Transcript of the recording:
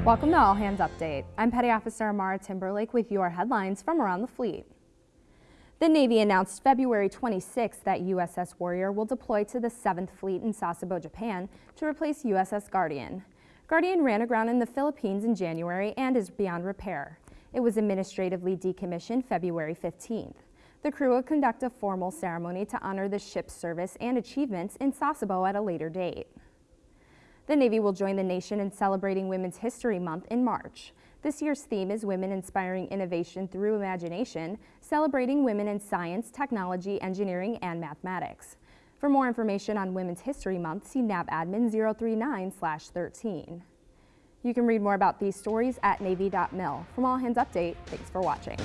Mm. Welcome to All Hands Update. I'm Petty Officer Amara Timberlake with your headlines from around the fleet. The Navy announced February 26 that USS Warrior will deploy to the 7th Fleet in Sasebo, Japan to replace USS Guardian. Guardian ran aground in the Philippines in January and is beyond repair. It was administratively decommissioned February 15th. The crew will conduct a formal ceremony to honor the ship's service and achievements in Sasebo at a later date. The Navy will join the nation in celebrating Women's History Month in March. This year's theme is Women Inspiring Innovation Through Imagination, celebrating women in science, technology, engineering, and mathematics. For more information on Women's History Month, see NAVADMIN 039-13. You can read more about these stories at Navy.mil. From All Hands Update, thanks for watching.